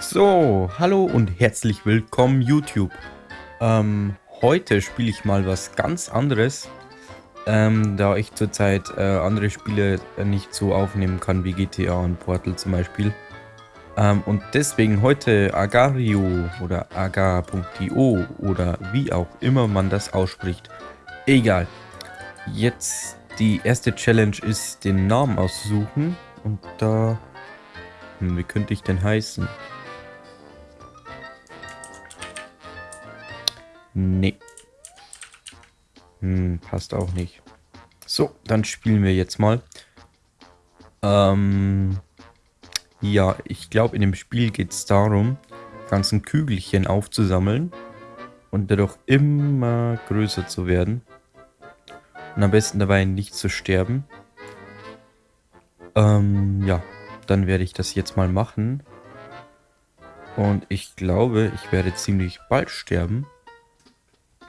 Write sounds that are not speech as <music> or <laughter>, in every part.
So, hallo und herzlich willkommen YouTube. Ähm, heute spiele ich mal was ganz anderes, ähm, da ich zurzeit äh, andere Spiele äh, nicht so aufnehmen kann wie GTA und Portal zum Beispiel. Ähm, und deswegen heute Agario oder aga.io oder wie auch immer man das ausspricht. Egal. Jetzt die erste Challenge ist den Namen aussuchen und da... Hm, wie könnte ich denn heißen? Nee. Hm, passt auch nicht. So, dann spielen wir jetzt mal. Ähm, ja, ich glaube, in dem Spiel geht es darum, ganzen Kügelchen aufzusammeln und dadurch immer größer zu werden. Und am besten dabei nicht zu sterben. Ähm, ja, dann werde ich das jetzt mal machen. Und ich glaube, ich werde ziemlich bald sterben.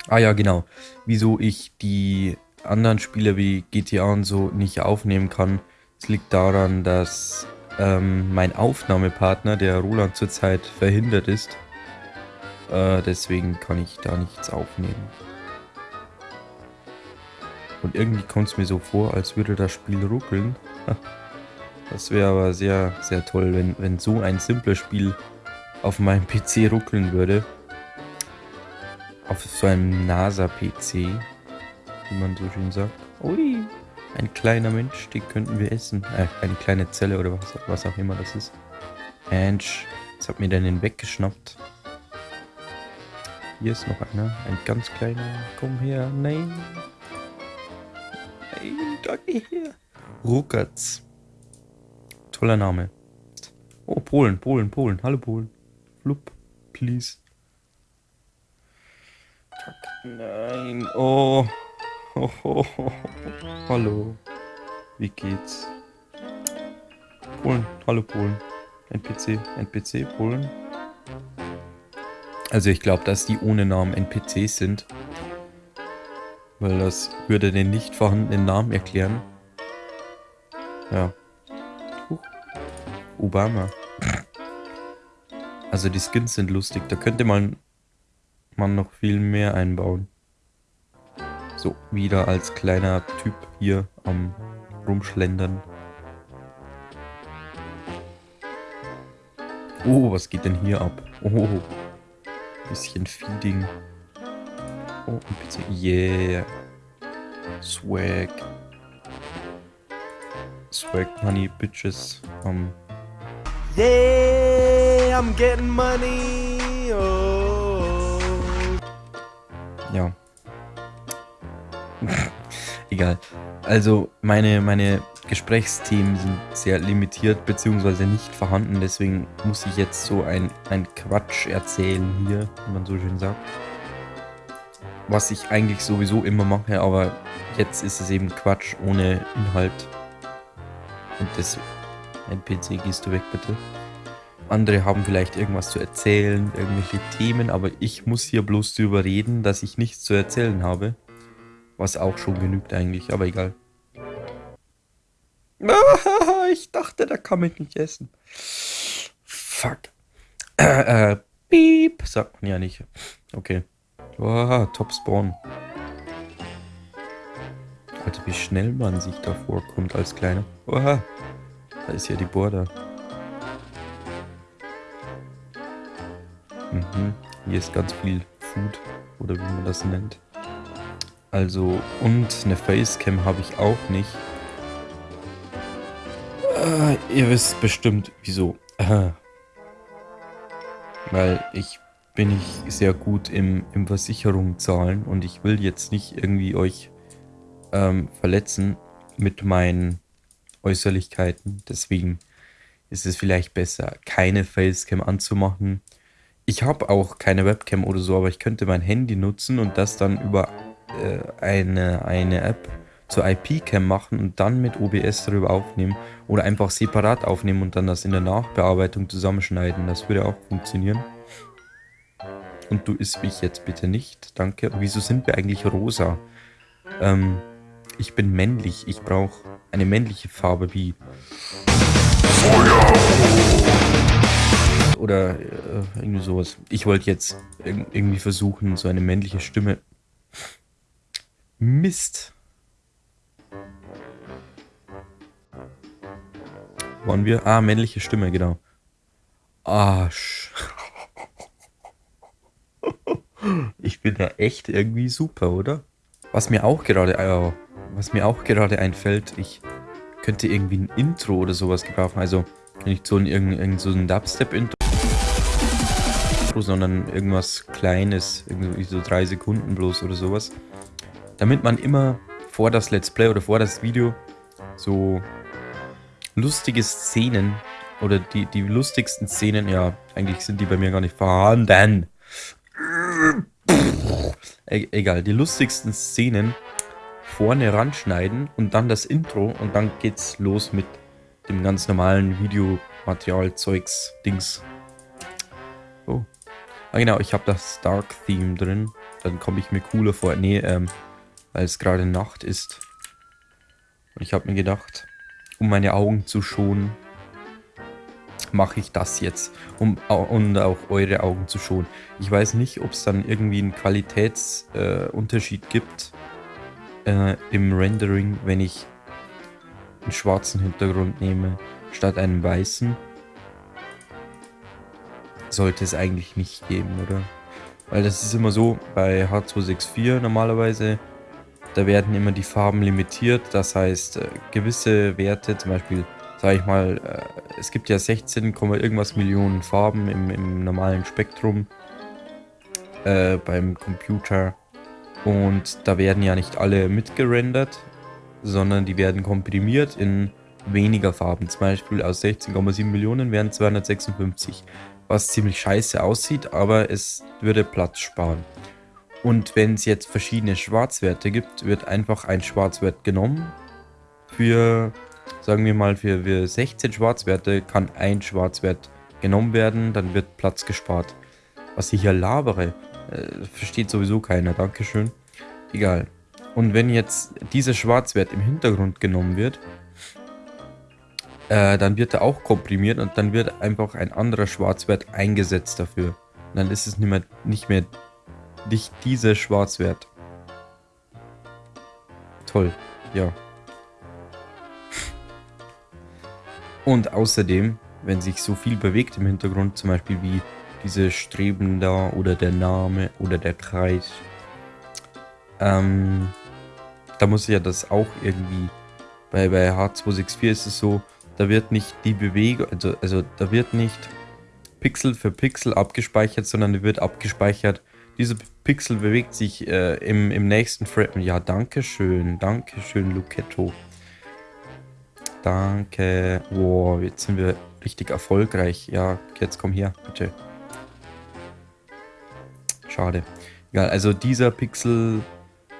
Ah ja, genau. Wieso ich die anderen Spiele wie GTA und so nicht aufnehmen kann. Es liegt daran, dass ähm, mein Aufnahmepartner, der Roland zurzeit verhindert ist. Äh, deswegen kann ich da nichts aufnehmen. Und irgendwie kommt es mir so vor, als würde das Spiel ruckeln. <laughs> Das wäre aber sehr, sehr toll, wenn, wenn so ein simples Spiel auf meinem PC ruckeln würde auf so einem NASA-PC, wie man so schön sagt. Ui, ein kleiner Mensch, den könnten wir essen. Äh, eine kleine Zelle oder was, was auch immer das ist. Mensch, jetzt hat mir den weggeschnappt. Hier ist noch einer, ein ganz kleiner. Komm her, nein. Nein, da geh her. Ruckertz. Toller Name. Oh, Polen, Polen, Polen. Hallo Polen. Flup, please. Nein, oh. Oh, oh, oh. Hallo. Wie geht's? Polen, hallo Polen. NPC, NPC, Polen. Also ich glaube, dass die ohne Namen NPCs sind. Weil das würde den nicht vorhandenen Namen erklären. Ja. Huch. Obama. Also die Skins sind lustig. Da könnte man man noch viel mehr einbauen. So, wieder als kleiner Typ hier am rumschlendern. Oh, was geht denn hier ab? Oh, bisschen Feeding. Oh, ein bisschen, yeah. Swag. Swag Money, Bitches. Um. Yeah, I'm getting money. Ja. <laughs> Egal. Also meine, meine Gesprächsthemen sind sehr limitiert bzw. nicht vorhanden. Deswegen muss ich jetzt so ein, ein Quatsch erzählen hier, wie man so schön sagt. Was ich eigentlich sowieso immer mache, aber jetzt ist es eben Quatsch ohne Inhalt. Und das NPC gehst du weg bitte. Andere haben vielleicht irgendwas zu erzählen, irgendwelche Themen, aber ich muss hier bloß darüber reden, dass ich nichts zu erzählen habe. Was auch schon genügt eigentlich, aber egal. <laughs> Ich dachte, da kann man nicht essen. Fuck. Äh, äh, piep, sagt man ja nicht. Okay. Oh, Top Spawn. Alter, wie schnell man sich da vorkommt als Kleiner. Oha, da ist ja die Border. Mhm. Hier ist ganz viel Food oder wie man das nennt. Also, und eine Facecam habe ich auch nicht. Äh, ihr wisst bestimmt, wieso. Äh, <laughs> weil ich bin ich sehr gut im, im Versicherung zahlen und ich will jetzt nicht irgendwie euch ähm, verletzen mit meinen Äußerlichkeiten. Deswegen ist es vielleicht besser, keine Facecam anzumachen ich habe auch keine Webcam oder so, aber ich könnte mein Handy nutzen und das dann über äh, eine, eine App zur IP-Cam machen und dann mit OBS darüber aufnehmen oder einfach separat aufnehmen und dann das in der Nachbearbeitung zusammenschneiden. Das würde auch funktionieren. Und du isst mich jetzt bitte nicht, danke. Wieso sind wir eigentlich rosa? Ähm, ich bin männlich, ich brauche eine männliche Farbe wie... Feuer! Oder äh, irgendwie sowas. Ich wollte jetzt irgendwie versuchen, so eine männliche Stimme. Mist. Waren wir? Ah, männliche Stimme, genau. Arsch. Ich bin ja echt irgendwie super, oder? Was mir auch gerade, was mir auch gerade einfällt, ich könnte irgendwie ein Intro oder sowas gebrauchen. Also nicht so ein, irgend, so ein Dubstep-Intro, sondern irgendwas Kleines, irgendwie so drei Sekunden bloß oder sowas. Damit man immer vor das Let's Play oder vor das Video so lustige Szenen oder die, die lustigsten Szenen, ja, eigentlich sind die bei mir gar nicht vorhanden. E egal, die lustigsten Szenen vorne ranschneiden und dann das Intro und dann geht's los mit dem ganz normalen Videomaterial-Zeugs, Dings. Oh. Ah genau, ich habe das Dark-Theme drin. Dann komme ich mir cooler vor. Nee, ähm, weil es gerade Nacht ist. Und ich habe mir gedacht, um meine Augen zu schonen, mache ich das jetzt, um und auch eure Augen zu schonen. Ich weiß nicht, ob es dann irgendwie einen Qualitätsunterschied äh, gibt äh, im Rendering, wenn ich einen schwarzen Hintergrund nehme, statt einem weißen, sollte es eigentlich nicht geben, oder? Weil das ist immer so, bei H264 normalerweise, da werden immer die Farben limitiert, das heißt, äh, gewisse Werte, zum Beispiel, sage ich mal, äh, es gibt ja 16, irgendwas Millionen Farben im, im normalen Spektrum äh, beim Computer. Und da werden ja nicht alle mitgerendert, sondern die werden komprimiert in weniger Farben. Zum Beispiel aus 16,7 Millionen wären 256, was ziemlich scheiße aussieht, aber es würde Platz sparen. Und wenn es jetzt verschiedene Schwarzwerte gibt, wird einfach ein Schwarzwert genommen. Für, sagen wir mal, für, für 16 Schwarzwerte kann ein Schwarzwert genommen werden, dann wird Platz gespart. Was ich hier labere, äh, versteht sowieso keiner, Dankeschön. Egal. Und wenn jetzt dieser Schwarzwert im Hintergrund genommen wird, äh, dann wird er auch komprimiert und dann wird einfach ein anderer Schwarzwert eingesetzt dafür. Und dann ist es nicht mehr, nicht mehr nicht dieser Schwarzwert. Toll, ja. Und außerdem, wenn sich so viel bewegt im Hintergrund, zum Beispiel wie diese Streben da oder der Name oder der Kreis, ähm, da muss ja das auch irgendwie, bei, bei H264 ist es so, da wird nicht die Bewegung, also, also da wird nicht Pixel für Pixel abgespeichert, sondern wird abgespeichert, dieser Pixel bewegt sich äh, im, im nächsten Frame. Ja, danke schön, danke schön, Lucchetto. Danke. Wow, jetzt sind wir richtig erfolgreich. Ja, jetzt komm her, bitte. Schade. Egal, also dieser Pixel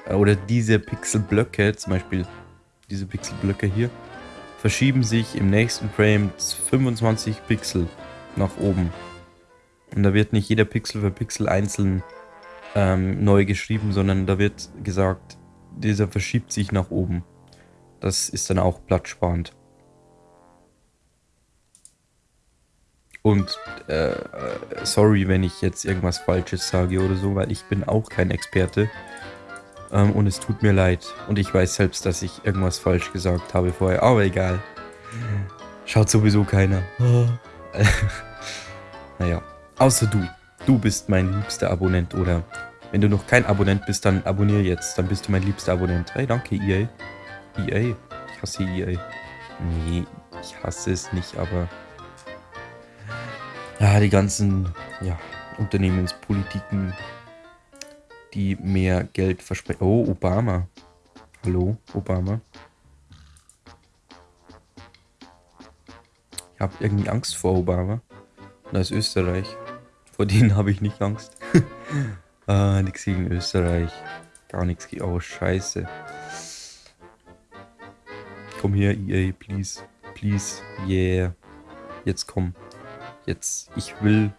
oder diese Pixelblöcke, zum Beispiel diese Pixelblöcke hier, verschieben sich im nächsten Frame 25 Pixel nach oben. Und da wird nicht jeder Pixel für Pixel einzeln ähm, neu geschrieben, sondern da wird gesagt, dieser verschiebt sich nach oben. Das ist dann auch platzsparend. Und äh, äh sorry, wenn ich jetzt irgendwas Falsches sage oder so, weil ich bin auch kein Experte. Ähm, und es tut mir leid. Und ich weiß selbst, dass ich irgendwas falsch gesagt habe vorher. Aber egal. Schaut sowieso keiner. <laughs> naja. Außer du. Du bist mein liebster Abonnent. Oder wenn du noch kein Abonnent bist, dann abonniere jetzt. Dann bist du mein liebster Abonnent. Hey, danke, EA. EA? Ich hasse EA. Nee, ich hasse es nicht, aber... Ja, die ganzen ja, Unternehmenspolitiken die mehr Geld versprechen. Oh, Obama. Hallo, Obama. Ich habe irgendwie Angst vor Obama. Das ist Österreich. Vor denen habe ich nicht Angst. <laughs> ah, nichts gegen Österreich. Gar nichts gegen... Oh, scheiße. Komm her, EA, please. Please, yeah. Jetzt komm. Jetzt, ich will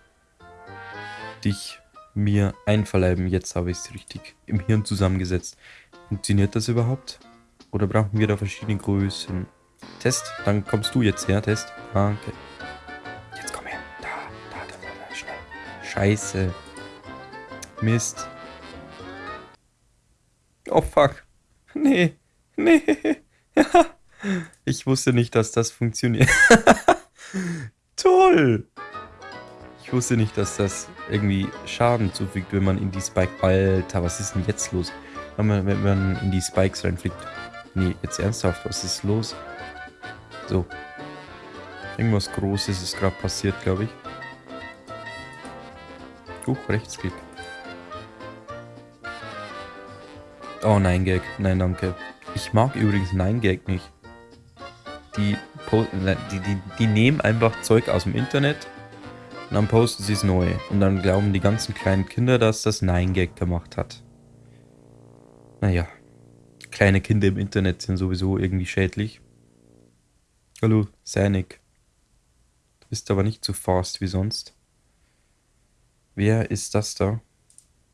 dich mir einverleiben. Jetzt habe ich es richtig im Hirn zusammengesetzt. Funktioniert das überhaupt? Oder brauchen wir da verschiedene Größen? Test, dann kommst du jetzt her, Test. Danke. Jetzt komm her. Da, da, da, Scheiße. Mist. Oh fuck. Nee. Nee. <laughs> ich wusste nicht, dass das funktioniert. <laughs> Toll. Wusste nicht, dass das irgendwie Schaden zufügt, wenn man in die Spike... Alter, was ist denn jetzt los? Wenn man, wenn man in die Spikes reinfliegt. Nee, jetzt ernsthaft, was ist los? So. Irgendwas Großes ist gerade passiert, glaube ich. Huch, Rechtsklick. Oh, nein, Gag. Nein, danke. Ich mag übrigens Nein Gag nicht. Die, die, die, die nehmen einfach Zeug aus dem Internet und dann posten sie es neu. Und dann glauben die ganzen kleinen Kinder, dass das Nein Gag gemacht hat. Naja. Kleine Kinder im Internet sind sowieso irgendwie schädlich. Hallo, Sanik. Du bist aber nicht so fast wie sonst. Wer ist das da?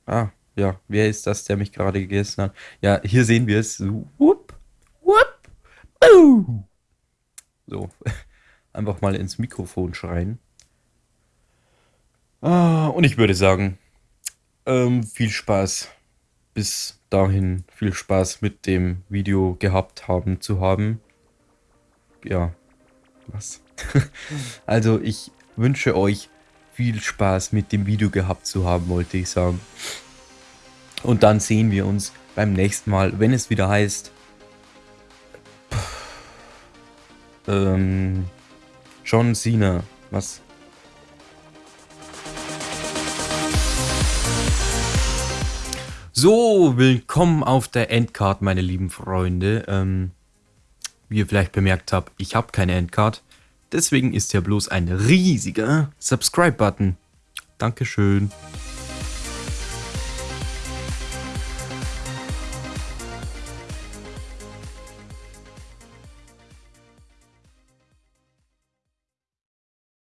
Ah, ja, wer ist das, der mich gerade gegessen hat? Ja, hier sehen wir es. Whoop, whoop, boo. So, <laughs> einfach mal ins Mikrofon schreien. Ah, und ich würde sagen, ähm, viel Spaß. Bis dahin viel Spaß mit dem Video gehabt haben zu haben. Ja, was? <laughs> also ich wünsche euch viel Spaß mit dem Video gehabt zu haben, wollte ich sagen. Und dann sehen wir uns beim nächsten Mal, wenn es wieder heißt... Ähm, John Cena. Was? So, willkommen auf der Endcard, meine lieben Freunde. Ähm, wie ihr vielleicht bemerkt habt, ich habe keine Endcard. Deswegen ist hier bloß ein riesiger Subscribe-Button. Dankeschön.